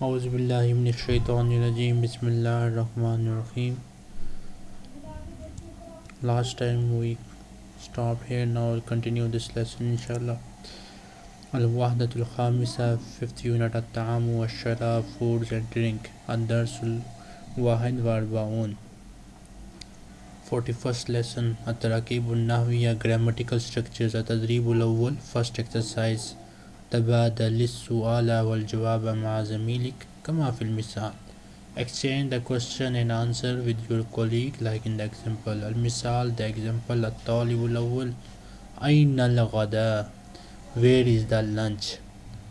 Auzubillahiminashaitanirajim Bismillahirrahmanirrahim Last time we stopped here now we'll continue this lesson inshallah. Al-Wahdatul Khamisa 5th unit At-Ta'amu wa Sharab Foods and Drink Ad-Darsul Wahid wa Arbaun. 41st lesson At-Tarakibun Nahwiya Grammatical Structures At-Tadribul Awwal First exercise تبادل السؤال والجواب مع زميلك كما في المثال Exchange the question and answer with your colleague like in the example المثال the example الطالب الأول أين الغداء Where is the lunch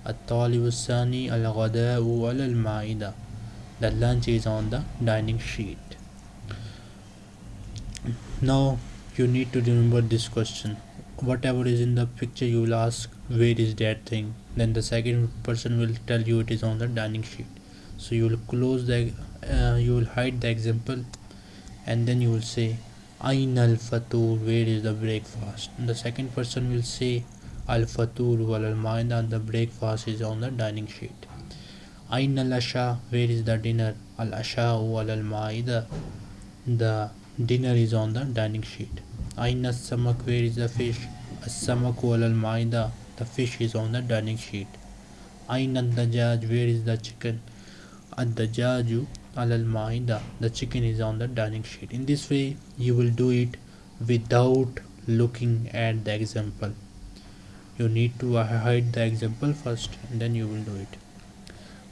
الطالب الثاني الغداء على المائدة The lunch is on the dining sheet Now you need to remember this question whatever is in the picture you will ask where is that thing. Then the second person will tell you it is on the dining sheet. So you will close the uh, you will hide the example and then you will say ain al fatur where is the breakfast? And the second person will say al fatur wal al maida the breakfast is on the dining sheet. Ain al asha where is the dinner? Al asha wal al maida the dinner is on the dining sheet. Aina samak where is the fish? As-samak al-maida the fish is on the dining sheet. Aina dajaj where is the chicken? Ad-dajaju al-maida the chicken is on the dining sheet. In this way you will do it without looking at the example. You need to hide the example first and then you will do it.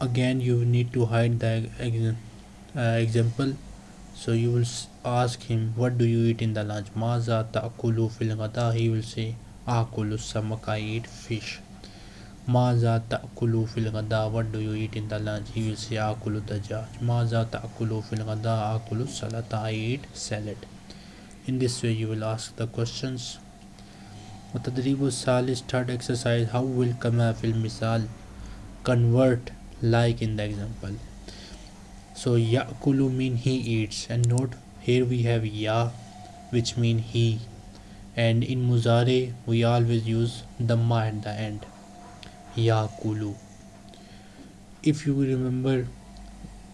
again you need to hide the uh, example so you will ask him what do you eat in the lunch maza ta'kulu fil ghada he will say akulu samak i eat fish maza ta'kulu fil ghada what do you eat in the lunch he will say akulu dajaj maza ta'kulu fil ghada akulu salata i eat salad in this way you will ask the questions وتدريب الثالث third exercise how will كما في المثال convert like in the example. So yakulu mean he eats and note here we have ya which mean he. And in muzare we always use the ma at the end. Yakulu. If you remember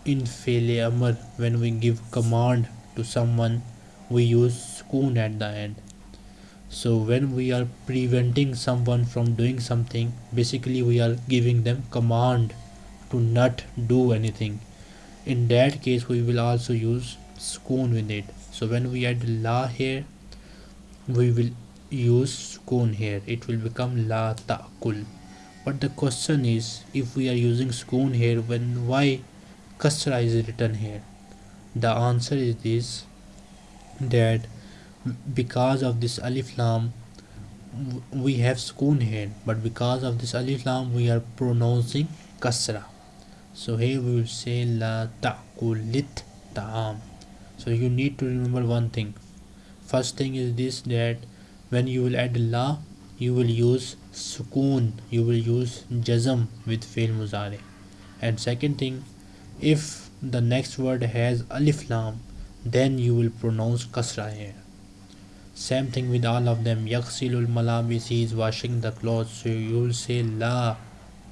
in fele amr when we give command to someone we use sukoon at the end. So when we are preventing someone from doing something basically we are giving them command to not do anything. In that case we will also use sukoon with it. So when we add la here we will use sukoon here. It will become la ta'kul but the question is if we are using sukoon here when why kasra is written here? The answer is this that because of this alif lam we have sukoon here. But because of this alif lam we are pronouncing kasra so here we will say la ta'kulit ta'am. So you need to remember one thing. First thing is this that when you will add la you will use sukoon you will use jazm with fail muzare and second thing if the next word has alif lam then you will pronounce kasra here. Same thing with all of them. Yaksilul malabis is washing the clothes. So you will say la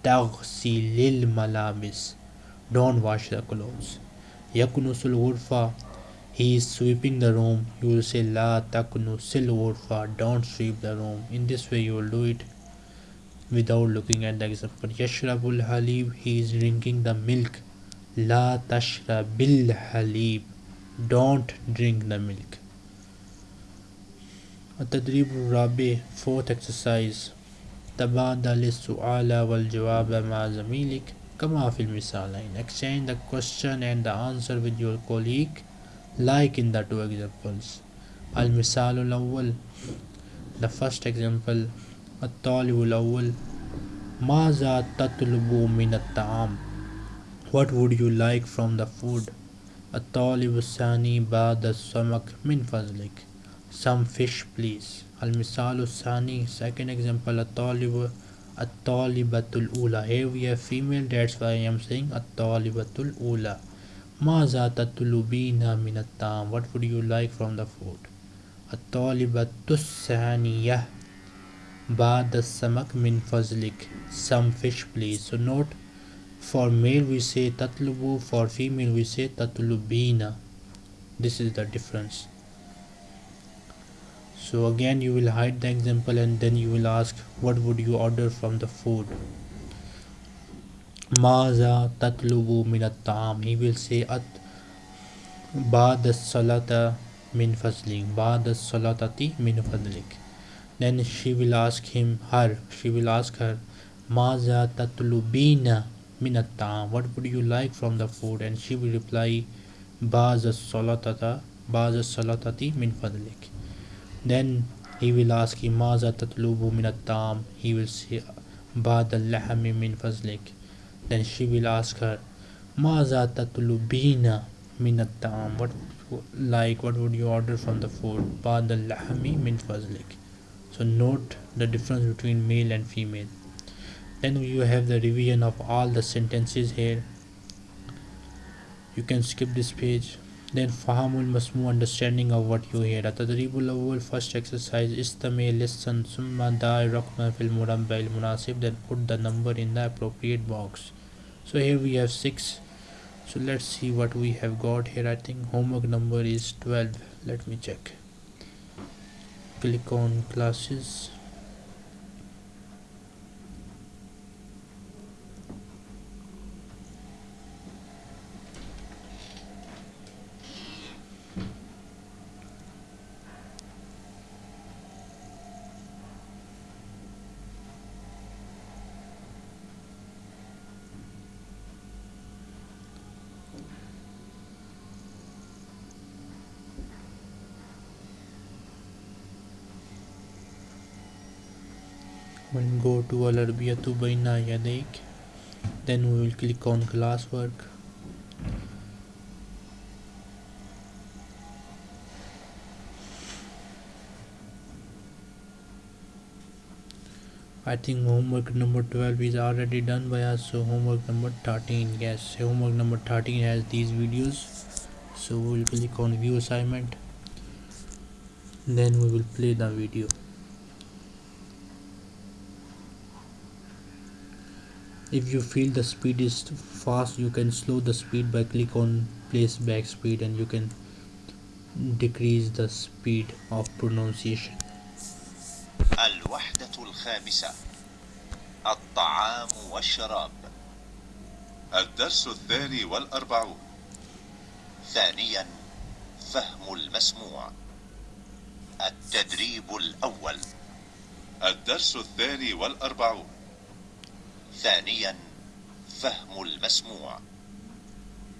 taghsilil malabis don't wash the clothes yakunusul ghurfa he is sweeping the room you will say la takunusil ghurfa don't sweep the room in this way you will do it without looking at the example yashrabul halib he is drinking the milk la tashrabil halib don't drink the milk التدريب الرابع fourth exercise تبادل السؤال والجواب مع زميلك كما في المثالين exchange the question and the answer with your colleague like in the two examples المثال الأول the first example الطالب الأول ماذا تطلب من الطعام what would you like from the food الطالب الثاني بعد السمك من فضلك some fish please المثال الثاني second example الطالب الطالبة الأولى here we have female that's why I am saying الطالبة الأولى ماذا تطلبين من الطعام what would you like from the food الطالبة الثانية بعد السمك من فضلك some fish please so note for male we say tatlubu for female we say tatlubina this is the difference so again you will hide the example and then you will ask what would you order from the food? Maza tatlubu min at he will say at ba'da salata min fazlik ba'da salatati min fadlik. Then she will ask him her she will ask her maza tatlubina min at what would you like from the food? And she will reply ba'da salatata ba'da salatati min fadlik then he will ask him maza tatlubu min at he will say ba'da al-lahmi min fazlik then she will ask her maza tatlubina min at what like what would you order from the food? Ba'da al-lahmi min fazlik so note the difference between male and female. Then you have the revision of all the sentences here. You can skip this page then fahamul masmu understanding of what you hear. Atadribul awwal first exercise istami listen da'i raqma fil murabba al munasib then put the number in the appropriate box. So here we have 6 so let's see what we have got here. I think homework number is 12 let me check. Click on classes when go to Al-Arbiyatu Baina Yadaik then we will click on classwork I think homework number 12 is already done by us so homework number 13 yes homework number 13 has these videos. So we will click on view assignment then we will play the video if you feel the speed is fast you can slow the speed by click on playback speed and you can decrease the speed of pronunciation. الوحدة الخامسة الطعام والشراب. الدرس الثاني والأربعون. ثانيا فهم المسموع. التدريب الأول. الدرس الثاني والأربعون. ثانيا فهم المسموع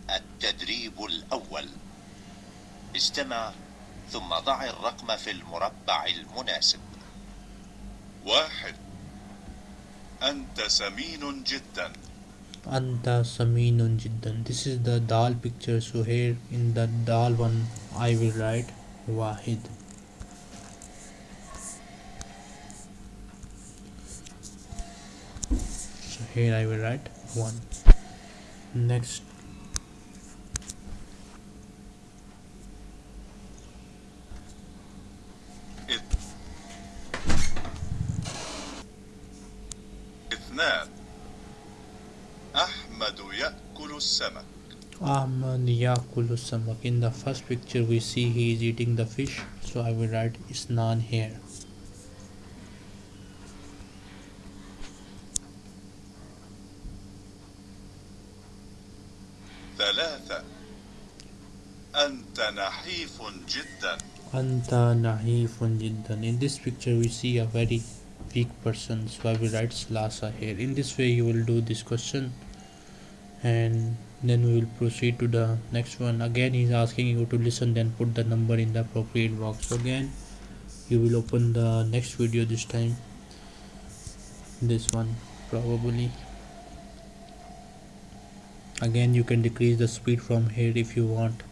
التدريب الأول استمع ثم ضع الرقم في المربع المناسب واحد أنت سمين جدا Anta Saminun Jiddan. This is the dal picture. So here in the dal one I will write Wahid. here I will write 1 next اثنان أحمد يأكل السمك Ahmad Yakulu Samak. In the first picture we see he is eating the fish. So I will write Isnan here. نحيف جدا Anta Nahifun Jiddan. In this picture we see a very weak person. So I will write Slasa here. In this way you will do this question and then we will proceed to the next one. Again he is asking you to listen then put the number in the appropriate box. So again you will open the next video this time. This one probably again you can decrease the speed from here if you want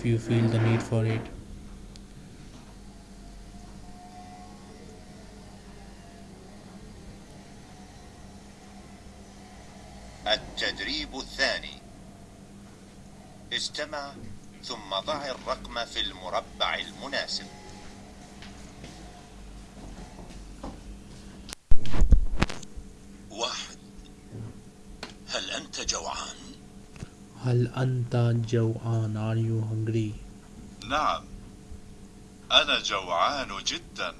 If you feel the need for it. التدريب الثاني. استمع ثم ضع الرقم في المربع المناسب واحد هل أنت جوعان؟ هل أنت جوعان are you hungry نعم أنا جوعان جدا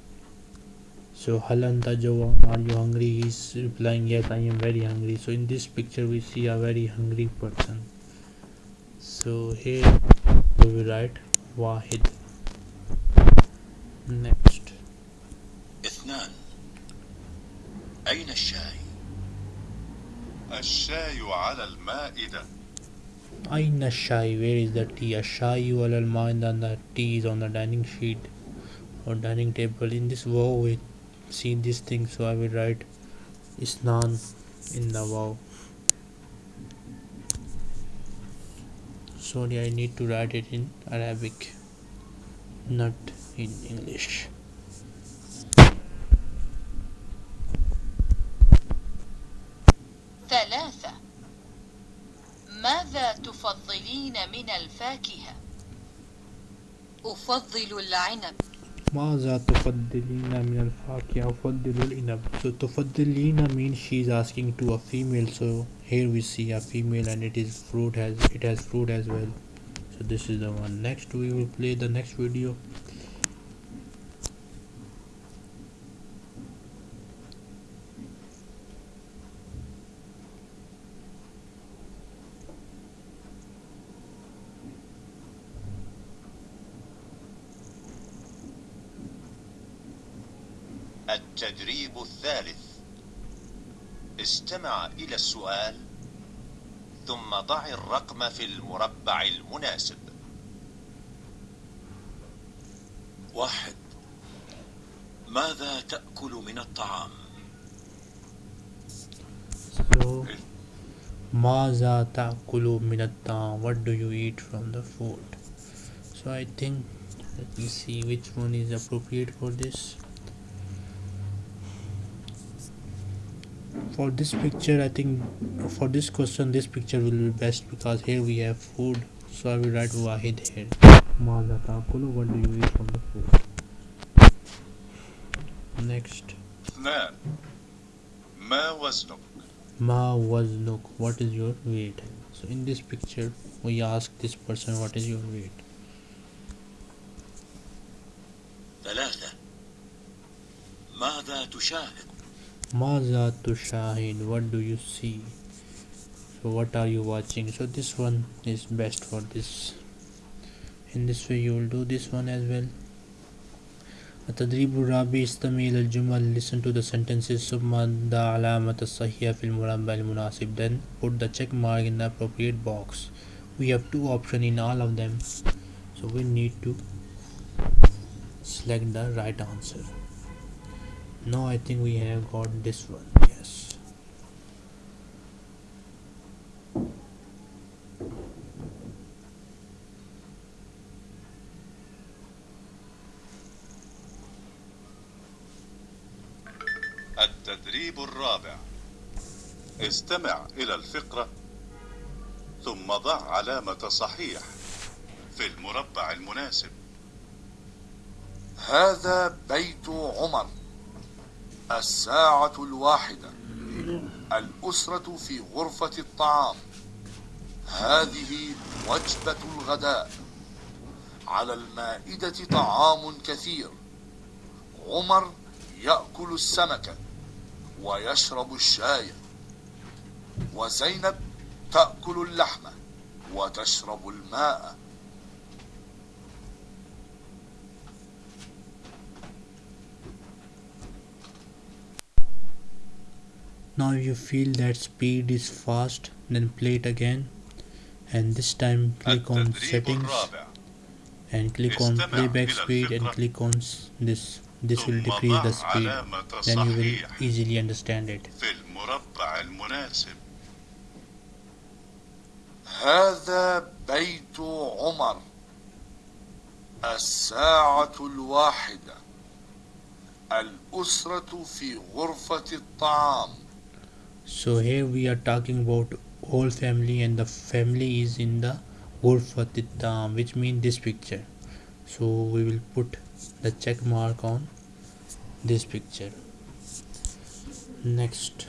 so هل أنت جوعان are you hungry he's replying yes I am very hungry so in this picture we see a very hungry person so here we will write واحد next اثنان أين الشاي؟ الشاي على المائدة Aina Shai, where is the tea? Ashai al and the tea is on the dining sheet or dining table. In this vow. we see this thing, so I will write Isnan in the vow. Sorry, I need to write it in Arabic, not in English. تفضلين من الفاكهة؟ أفضل العنب ماذا تفضلين من الفاكهة أفضل العنب so تفضلين means she is asking to a female so here we see a female and it is fruit has it has fruit as well so this is the one next we will play the next video السؤال ثم ضع الرقم في المربع المناسب واحد ماذا تأكل من الطعام؟ so ماذا تأكل من الطعام what do you eat from the food so I think let me see which one is appropriate for this for this picture I think for this question this picture will be best because here we have food so I will write Wahid here ماذا تأكل what do you eat from the food next اثنان ما وزنك؟ Ma waznuk, what is your weight? So in this picture, we ask this person what is your weight. ثلاثة ماذا تشاهد؟ Maza tushahid, what do you see? So what are you watching? So this one is best for this. In this way you will do this one as well. التدريب الرابع استمع إلى الجمل listen to the sentences ثم ضع علامة الصحيحة في المربع المناسب then put the check mark in the appropriate box we have two options in all of them so we need to select the right answer now I think we have got this one. Yes. التدريب الرابع. استمع إلى الفقرة ثم ضع علامة صحيح في المربع المناسب. هذا بيت عمر. الساعة الواحدة. الأسرة في غرفة الطعام. هذه وجبة الغداء. على المائدة طعام كثير. عمر يأكل السمك ويشرب الشاي. وزينب تأكل اللحم وتشرب الماء. now if you feel that speed is fast then play it again and this time click on التدريب settings الرابع and click on استمع playback إلى speed and الفقرة. click on s- this this will ثم decrease the ضع speed علامة then you will صحيح easily understand it في المربع المناسب هذا بيت عمر الساعة الواحدة الأسرة في غرفة الطعام So here we are talking about whole family and the family is in the Ghurfatitam which means this picture. So we will put the check mark on this picture. Next.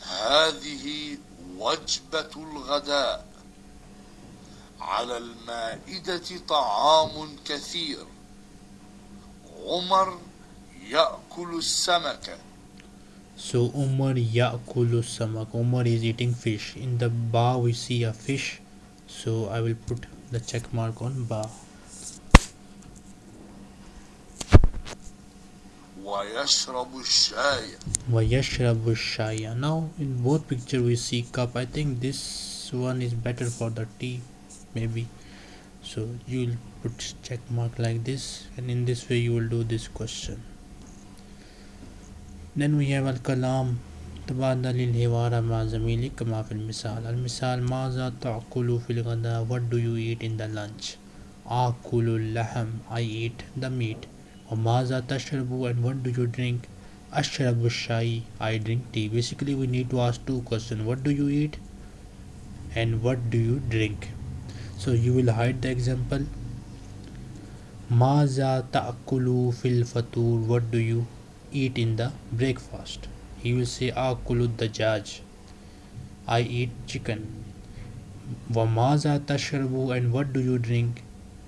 هذه وجبة الغداء على المائدة طعام كثير عمر يأكل السمك So Umar Yakulu Samak. Umar is eating fish. In the ba we see a fish. So I will put the check mark on ba. ويشرب الشاي Vayashrabu Shaya. Now in both picture we see cup. I think this one is better for the tea, maybe. So you will put check mark like this, and in this way you will do this question. Then we have al-kalam تبادل الحوار مع زميلك كما في المثال المثال ماذا تأكل في الغداء What do you eat in the lunch آكل اللحم I eat the meat وماذا تشرب and what do you drink أشرب الشاي I drink tea Basically we need to ask two questions What do you eat and what do you drink so you will hide the example. Maza ta'kulu fil fatur what do you eat in the breakfast? He will say akulu dajaj i eat chicken. Wa maza tashrabu and what do you drink?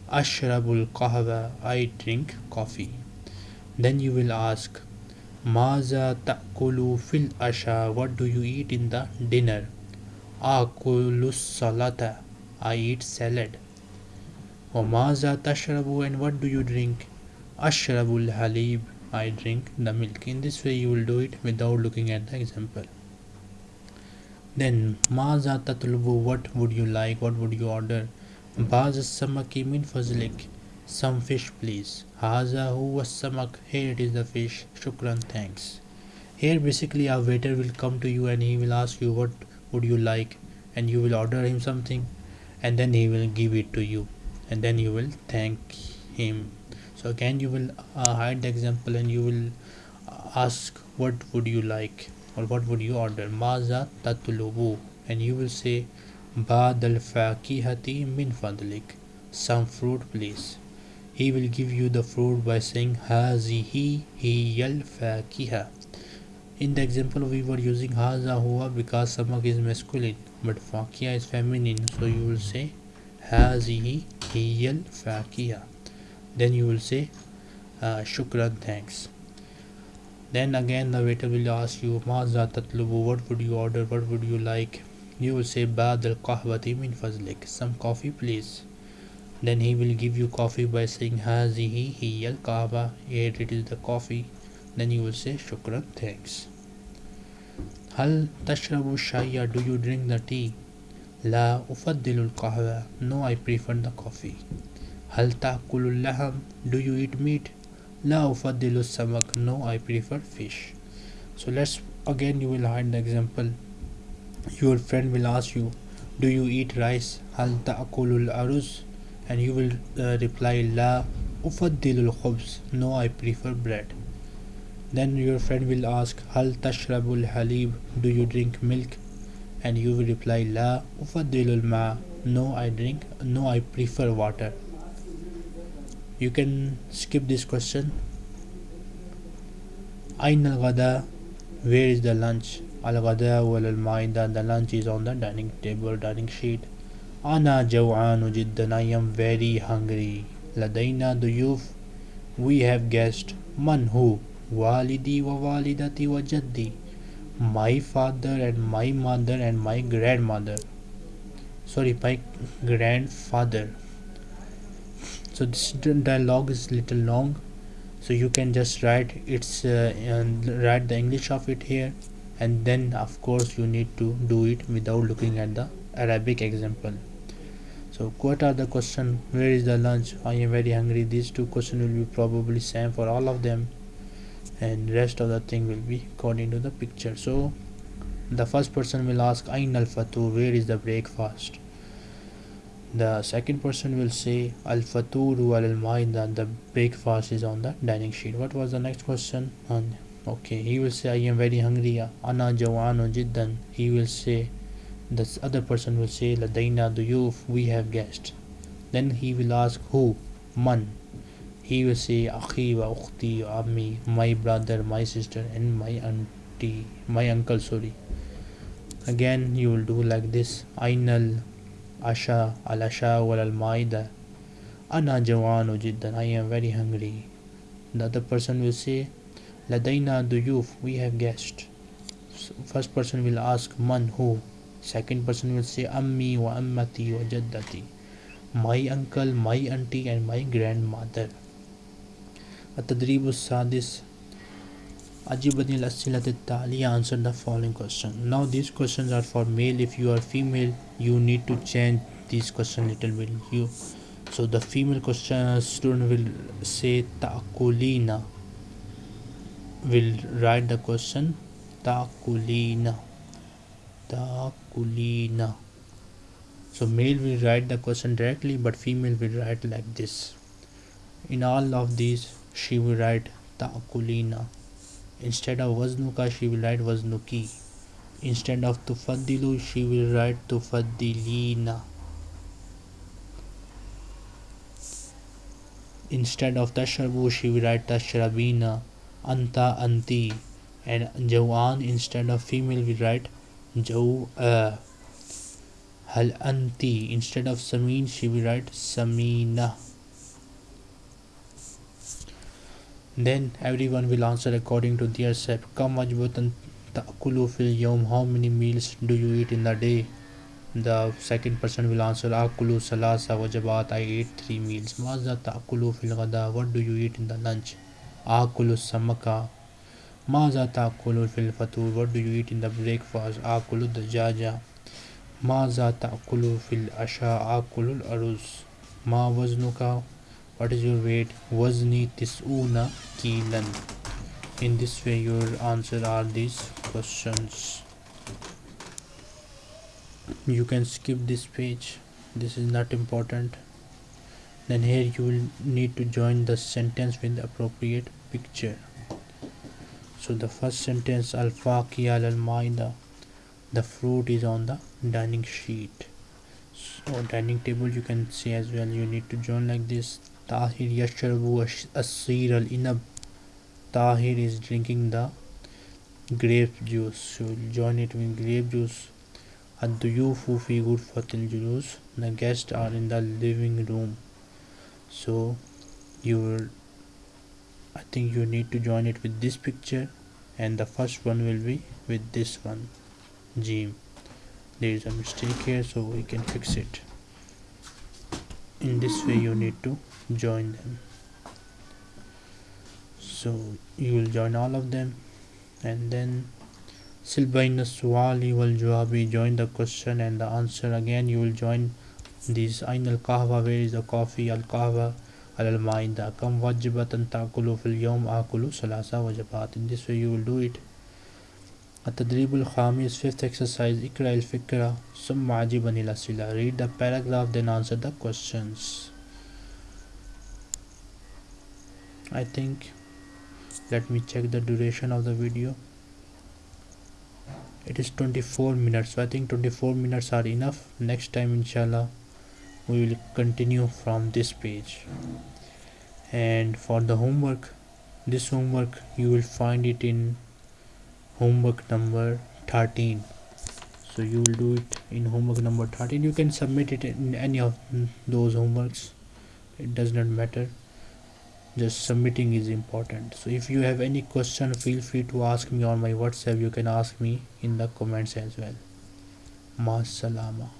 Ashrabul kahwa i drink coffee. Then you will ask maza ta'kulu fil asha what do you eat in the dinner? Akulu salata I eat salad Wamaza tashrabu and what do you drink Ashrabul halib I drink the milk. In this way you will do it without looking at the example. Then Maza tatlubu what would you like? What would you order? Baz samaki min fazlik. Some fish please. Haza huwa samak. Here it is the fish. Shukran thanks. Here basically a waiter will come to you and he will ask you what would you like and you will order him something and then he will give it to you and then you will thank him. So again you will uh, hide the example and you will ask what would you like? or what would you order? Maza tatlubu and you will say bad al fakihati min fadlik. Some fruit please. He will give you the fruit by saying hazihi hiyal fakiha in the example we were using haza huwa because samak is masculine but fakiha is feminine. So you will say hazihi hiyal fakiha then you will say uh, shukran thanks. Then again the waiter will ask you maza tatlubu what would you order? What would you like? You will say bad al qahwati min fazlik some coffee please. Then he will give you coffee by saying hazihi hiya al qahwa here it is the coffee then you will say shukran thanks. hal tashrabu shaya do you drink the tea? la ufaddilul kahwa no i prefer the coffee. hal taqulul laham do you eat meat? la ufaddilu samak no i prefer fish. So let's again you will hide the example. Your friend will ask you do you eat rice? hal taqulul aruz and you will uh, reply la ufaddilul khubs no i prefer bread. Then your friend will ask, Hal tashrabul halib, do you drink milk? And you will reply, La ufaddilul ma, no I drink, no I prefer water. You can skip this question. Ain al ghada, where is the lunch? Al ghada wal al maida, the lunch is on the dining table, dining sheet. Ana jawanu jiddan, I am very hungry. Ladaina duyuf, we have guessed, man who? Walidi wa walidati wa jaddi my father and my mother and my grandmother. Sorry my grandfather. So this dialogue is little long. So you can just write its uh, and write the english of it here. And then of course you need to do it without looking at the arabic example. So what are the question? Where is the lunch? I am very hungry. These two questions will be probably same for all of them and rest of the thing will be according to the picture. So the first person will ask ain al fatur where is the breakfast? The second person will say al faturu al maida. The breakfast is on the dining sheet. What was the next question? And okay he will say i am very hungry ana jawanu jiddan. He will say the other person will say ladaina duyuf we have guests. Then he will ask who? Man he will say akhi wa ukhti ammi my brother my sister and my auntie my uncle sorry. Again you will do like this. Ainal asha al asha wal al maida. Ana jawanu jiddan. I am very hungry. The other person will say ladaina duyuf we have guests. First person will ask man who? Second person will say ammi wa ammati wa jaddati. My uncle my auntie and my grandmother التدريب السادس أجيب الأسئلة التالية answer the following question now these questions are for male if you are female you need to change these questions little bit you so the female question student will say تأكلين will write the question تأكلين تأكلين so male will write the question directly but female will write like this in all of these she will write ta'kulina instead of waznuka she will write waznuki. Instead of tufaddilu she will write tufaddilina instead of tashrabu she will write tashrabina. Anta anti. And jawan instead of female we write jaw uh, hal anti. Instead of samin she will write samina then everyone will answer according to their self kam wajbatan ta'kulu fil yawm how many meals do you eat in the day? The second person will answer ah, akulu salasa wajabat i eat three meals. Maza ta'kulu fil ghada. What do you eat in the lunch? Ah, akulu samaka. Maza ta'kulu fil fatur. What do you eat in the breakfast? Ah, akulu dajaja. Maza ta'kulu fil asha. Akulu aruz. Ma waznuka what is your weight? Wazni tisuna kilan. In this way your answer are these questions. You can skip this page. This is not important. Then here you will need to join the sentence with the appropriate picture. So the first sentence al faqi al maida the fruit is on the dining sheet. So dining table you can see as well. You need to join like this Tahir yashrabu asir al inab. Tahir is drinking the grape juice. So join it with grape juice. Ad-duyufu fi ghurfatil julus. The guests are in the living room. So you will I think you need to join it with this picture and the first one will be with this one Jim there is a mistake here so we can fix it in this way you need to join them. So you will join all of them. And then silbaina suwali wal jawabi join the question and the answer again. You will join this ain al kahwa where is the coffee? Al kahwa al maida kam wajibatan ta'kulu fil yawm akulu salasa wajabat in this way you will do it التدريب الخامس fifth exercise اقرأ الفكرة ثم عجبني الأسئلة read the paragraph then answer the questions I think let me check the duration of the video it is 24 minutes so I think 24 minutes are enough next time inshallah we will continue from this page and for the homework this homework you will find it in homework number 13 so you will do it in homework number 13 you can submit it in any of those homeworks. It does not matter. Just submitting is important. So if you have any question feel free to ask me on my whatsapp. You can ask me in the comments as well. Ma salama